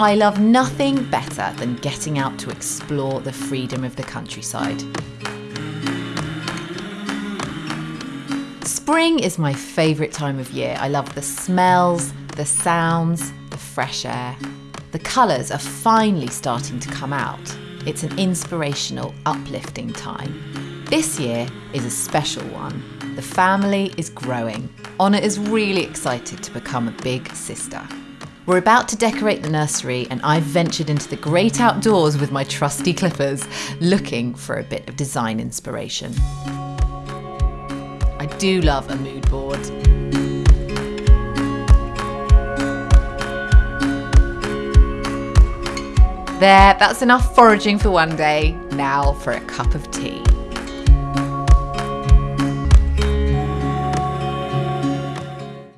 I love nothing better than getting out to explore the freedom of the countryside. Spring is my favourite time of year. I love the smells, the sounds, the fresh air. The colours are finally starting to come out. It's an inspirational, uplifting time. This year is a special one. The family is growing. Honor is really excited to become a big sister. We're about to decorate the nursery, and I've ventured into the great outdoors with my trusty clippers, looking for a bit of design inspiration. I do love a mood board. There, that's enough foraging for one day. Now for a cup of tea.